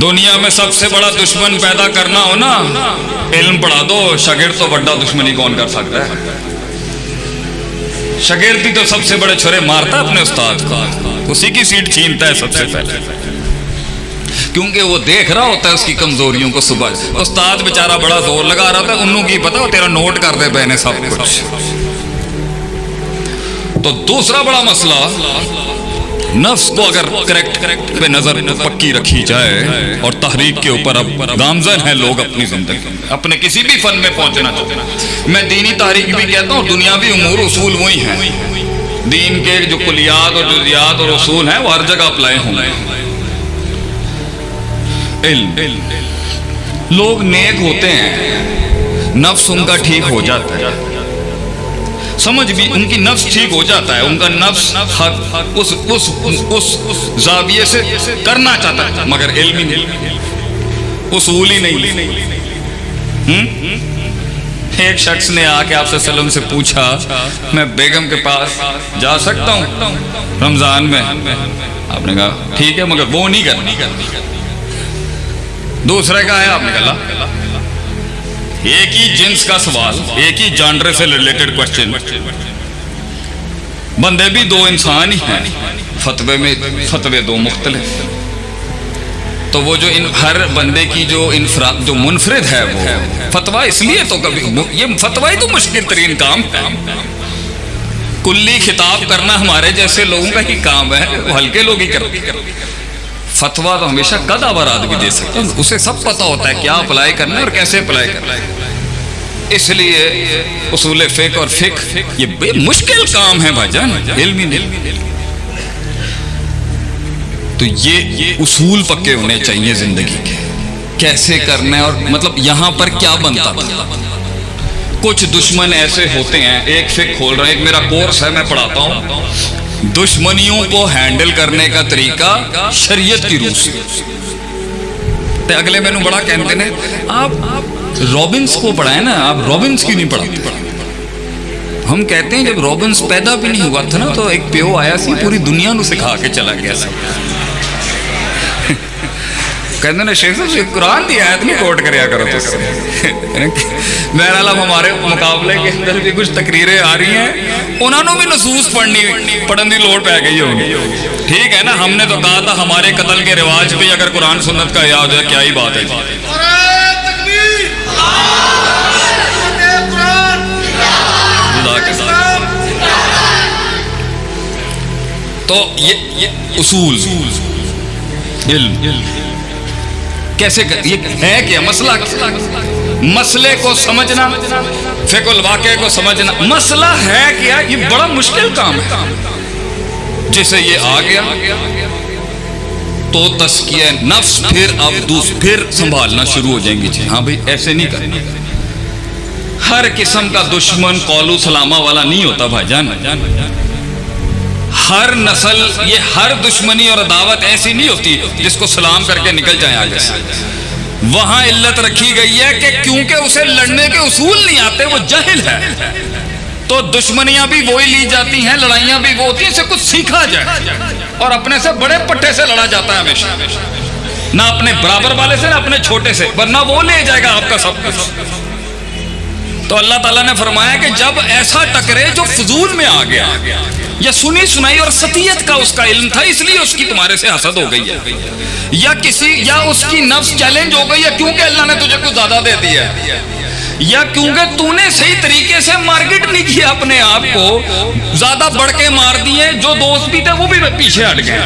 دنیا میں سب سے بڑا دشمن پیدا کرنا ہو نا، علم پڑھا دو، شاگرد تو بڑا دشمنی کون کر سکتا ہے؟ شاگرد ہی تو سب سے بڑے چھرے مارتا ہے اپنے استاد کو۔ اسی کی سیٹ چھینتا ہے سب سے پہلے۔ کیونکہ وہ دیکھ رہا ہوتا ہے اس کی کمزوریوں کو صبح۔ استاد بیچارہ بڑا زور لگا رہا تھا انہوں کی پتا تیرا نوٹ کر دے پہنے سب کچھ۔ تو دوسرا بڑا مسئلہ نفس کو اگر کریکٹ پہ نظر پکی رکھی جائے اور تحریک کے اوپر اب گامزن ہیں لوگ اپنی زندگی اپنے کسی بھی فن میں پہنچنا چاہتے ہیں۔ میں دینی تحریک بھی کہتا ہوں، دنیاوی امور اصول وہی ہیں۔ دین کے جو کلیات اور جزیات اور اصول ہیں، وہ ہر جگہ اپلائی ہوں گے۔ علم، لوگ نیک ہوتے ہیں، نفس ان کا ٹھیک ہو جاتا ہے۔ سمجھ بھی ان کی نفس ٹھیک ہو جاتا ہے، ان کا نفس حق، اس اس اس زاویے سے کرنا چاہتا ہے، مگر علم ہی نہیں۔ اصول ہی نہیں۔ ایک شخص نے آ کے آپ سے سلم سے پوچھا، میں بیگم کے پاس جا سکتا ہوں رمضان میں؟ آپ نے کہا، ٹھیک ہے، مگر وہ نہیں کرنا۔ دوسرے کا ہے، آپ نے کہا ایک ہی جنس کا سوال، ایک ہی جانڈر سے ریلیٹڈ کوشچن بندے بھی دو انسان ہی ہیں، فتوے میں فتوے دو مختلف۔ تو وہ جو ان، ہر بندے کی جو انفراد جو منفرد ہے وہ فتوا اس لیے تو کبھی، یہ فتوا ہی تو مشکل ترین کام ہے۔ کلی خطاب کرنا ہمارے جیسے لوگوں کا ہی کام ہے، وہ ہلکے لوگ ہی کرتے فتوا تو ہمیشہ قد آبار آدمی دے سکتا ہے اسے سب پتا ہوتا ہے کیا اپلائی کرنا ہے اور کیسے اپلائی کرنا ہے۔ اس لیے اصول فقہ اور فقہ یہ بے مشکل کام ہے بھائی جان علمی نہیں۔ تو یہ اصول پکے ہونے چاہیے زندگی کے۔ کیسے کرنا ہے اور مطلب یہاں پر کیا بنتا کچھ دشمن ایسے ہوتے ہیں، ایک فقہ کھول رہا ہے، ایک میرا کورس ہے، میں پڑھاتا ہوں۔ دشمنیوں کو ہینڈل کرنے کا طریقہ شریعت کی روح سے۔ تے اگلے میں نے بڑا کہتے ہیں آپ رابنس کو پڑھائیں نا، آپ رابنس کی نہیں پڑھاتے؟ ہم کہتے ہیں جب رابنس پیدا بھی نہیں ہوا تھا نا، تو ایک پیو آیا سی، پوری دنیا نو سکھا کے چلا گیا سب کہتے ہیں شیخ صاحب قرآن دی آیت نہیں کوٹ کریا کرو سے بہرحال اب ہمارے مقابلے کے اندر بھی کچھ تقریریں آ رہی ہیں انہوں نے بھی نصوص پڑھنی پڑھن دی لوڑ پہ گئی ہوگی ٹھیک ہے نا ہم نے تو کہا تھا ہمارے قتل کے رواج پہ اگر قرآن سنت کا یاد ہے کیا ہی بات ہے تو یہ اصول۔ علم۔ کیسے یہ ہے کیا مسئلہ مسئلے کو سمجھنا، فقہ الواقع کو سمجھنا۔ مسئلہ ہے کیا؟ یہ بڑا مشکل کام ہے۔ جسے یہ آ گیا، تو تسکیہ نفس، پھر اب دوس پھر سنبھالنا شروع ہو جائیں گی جی ہاں بھائی، ایسے نہیں کرنا۔ ہر قسم کا دشمن قولو سلامہ والا نہیں ہوتا بھائی جان۔ ہر نسل، یہ ہر دشمنی اور عداوت ایسی نہیں ہوتی جس کو سلام کر کے نکل جائیں آگے سے۔ وہاں علت رکھی گئی ہے کہ کیونکہ اسے لڑنے کے اصول نہیں آتے، وہ جہل ہے۔ تو دشمنیاں بھی وہی لی جاتی ہیں، لڑائیاں بھی وہ ہوتی ہیں، اسے کچھ سیکھا جائے۔ اور اپنے سے بڑے پٹھے سے لڑا جاتا ہے ہمیشہ۔ نہ اپنے برابر والے سے، نہ اپنے چھوٹے سے، ورنہ وہ لے جائے گا آپ کا سب کچھ۔ تو اللہ تعالیٰ نے فرمایا کہ جب ایسا ٹکرے جو فضول میں آ گیا یا سنی سنائی اور ستیت کا اس کا علم تھا، اس لیے اس کی تمہارے سے حسد ہو گئی ہے۔ یا کسی، یا اس کی نفس چیلنج ہو گئی ہے کیونکہ اللہ نے تجھے کچھ زیادہ دے دیا ہے۔ یا کیونکہ تو نے صحیح طریقے سے مارکیٹ نہیں کیا اپنے آپ کو، زیادہ بڑھ کے مار دیے، جو دوست بھی تھے وہ بھی پیچھے ہٹ گئے۔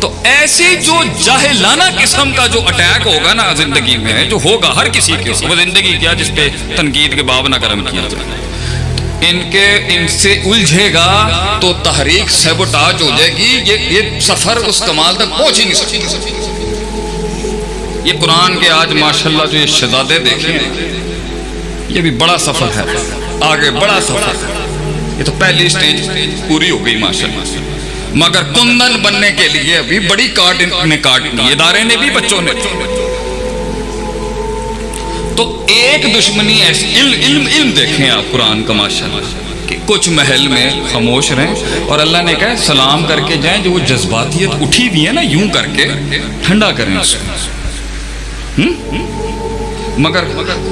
تو ایسی جو جاہلانہ قسم کا جو اٹیک ہوگا نا زندگی میں، جو ہوگا ہر کسی کے وہ زندگی کیا جس پہ تنقید کے باب نہ کرم کیا جائے۔ ان کے ان سے الجھے گا تو تحریک سیبوٹاج ہو جائے گی۔ یہ یہ سفر اس کمال تک پہنچ ہی نہیں سکتی یہ قرآن کے آج ماشاءاللہ جو یہ شہزادے دیکھیں یہ بھی بڑا سفر ہے۔ آگے بڑا سفر ہے۔ یہ تو پہلی سٹیج پوری ہو گئی ماشاءاللہ۔ مگر کندن بننے کے لیے ابھی بڑی کاٹ نے کاٹ دی۔ ادارے نے بھی، بچوں نے۔ تو ایک دشمنی ایسی علم علم علم دیکھیں آپ قرآن کا ماشاءاللہ کہ کچھ محل میں خاموش رہیں اور اللہ نے کہا سلام کر کے جائیں، جو وہ جذباتیت اٹھی ہوئی ہے نا، یوں کر کے ٹھنڈا کریں اس کو۔ مگر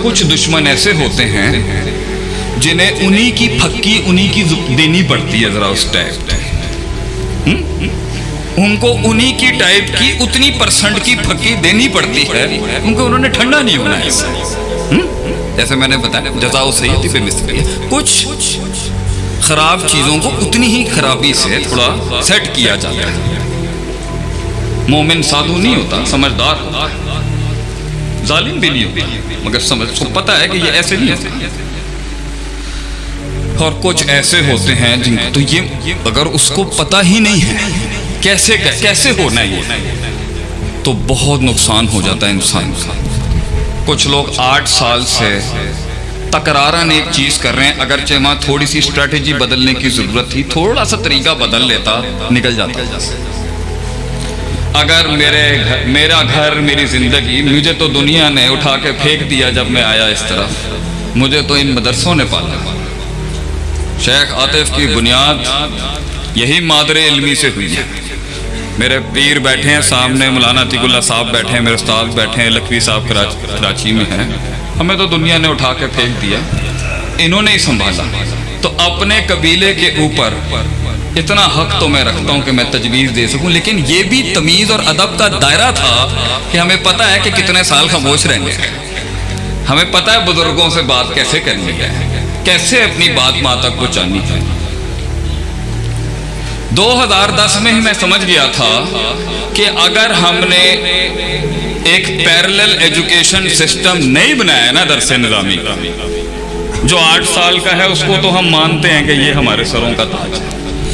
کچھ دشمن ایسے ہوتے ہیں جنہیں انہی کی پھکی، انہی کی دینی پڑتی ہے ذرا اس ٹائپ ان کو انہی کی ٹائپ کی اتنی پرسنٹ کی پھکی دینی پڑتی ہے ان کو انہوں نے ٹھنڈا نہیں ہونا ہے۔ جیسے میں نے بتایا، جزا سیدی پہ مستری ہے۔ کچھ خراب چیزوں کو اتنی ہی خرابی سے تھوڑا سیٹ کیا جاتا ہے۔ مومن سادھو نہیں ہوتا، سمجھدار ہوتا۔ ظالم بھی نہیں ہوتا، مگر سمجھ، کو پتا ہے کہ یہ ایسے نہیں ہوتے۔ اور کچھ ایسے ہوتے ہیں جن تو یہ، اگر اس کو پتا ہی نہیں ہے۔ کیسے کیسے ہونا یہ تو بہت نقصان ہو جاتا ہے انسان کا۔ کچھ لوگ آٹھ سال سے تکرارن ایک چیز کر رہے ہیں، اگرچہ وہاں تھوڑی سی اسٹریٹجی بدلنے کی ضرورت تھی، تھوڑا سا طریقہ بدل لیتا، نکل جاتا۔ اگر میرے میرا گھر، میری زندگی، مجھے تو دنیا نے اٹھا کے پھینک دیا جب میں آیا اس طرف، مجھے تو ان مدرسوں نے پالا۔ شیخ عاطف کی بنیاد یہی مادر علمی سے ہوئی ہے۔ میرے پیر بیٹھے ہیں، سامنے مولانا عتیق اللہ صاحب بیٹھے ہیں، میرے استاد بیٹھے ہیں، لکھوی صاحب کراچی میں ہیں۔ ہمیں تو دنیا نے اٹھا کے پھینک دیا۔ انہوں نے ہی سنبھالا۔ تو اپنے قبیلے کے اوپر اتنا حق تو میں رکھتا ہوں کہ میں تجویز دے سکوں، لیکن یہ بھی تمیز اور ادب کا دائرہ تھا کہ ہمیں پتہ ہے کہ کتنے سال خاموش رہیں گے۔ ہمیں پتہ ہے بزرگوں سے بات کیسے کرنی ہے، کیسے اپنی بات ماں تک پہنچانی ہے۔ دو ہزار دس میں ہی میں سمجھ گیا تھا کہ اگر ہم نے ایک پیرلل ایجوکیشن سسٹم نہیں بنایا نا درس نظامی کا جو آٹھ سال کا ہے، اس کو تو ہم مانتے ہیں کہ یہ ہمارے سروں کا تاج ہے۔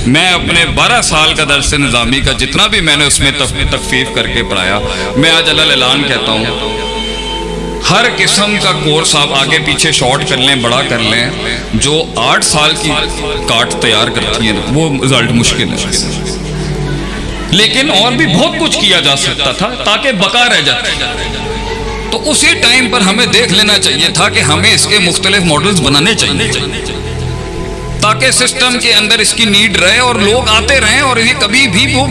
میں اپنے بارہ سال کا درس نظامی کا جتنا بھی میں نے اس میں تخفیف کر کے پڑھایا، میں آج اللہ اعلان کہتا ہوں ہر قسم کا کورس آپ آگے پیچھے شارٹ کر لیں، بڑا کر لیں، جو آٹھ سال کی کاٹ تیار کرتی ہیں، وہ رزلٹ مشکل ہے۔ لیکن اور بھی بہت کچھ کیا جا سکتا تھا تاکہ بقا رہ جاتا۔ تو اسی ٹائم پر ہمیں دیکھ لینا چاہیے تھا کہ ہمیں اس کے مختلف ماڈلز بنانے چاہیے۔ تاکہ سسٹم کے اندر اس کی نیڈ رہے اور لوگ آتے رہیں اور یہ کبھی بھی وہ